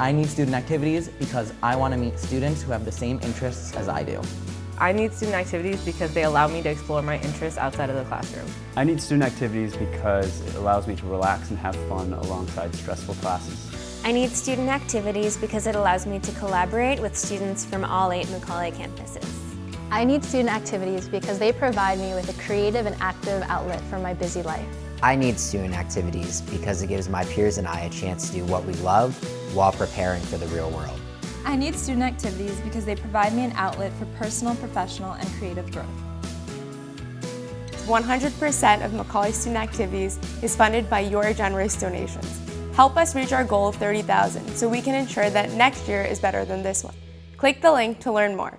I need student activities because I want to meet students who have the same interests as I do. I need student activities because they allow me to explore my interests outside of the classroom. I need student activities because it allows me to relax and have fun alongside stressful classes. I need student activities because it allows me to collaborate with students from all eight Macaulay campuses. I need student activities because they provide me with a creative and active outlet for my busy life. I need student activities because it gives my peers and I a chance to do what we love while preparing for the real world. I need student activities because they provide me an outlet for personal, professional, and creative growth. 100% of Macaulay student activities is funded by your generous donations. Help us reach our goal of 30,000 so we can ensure that next year is better than this one. Click the link to learn more.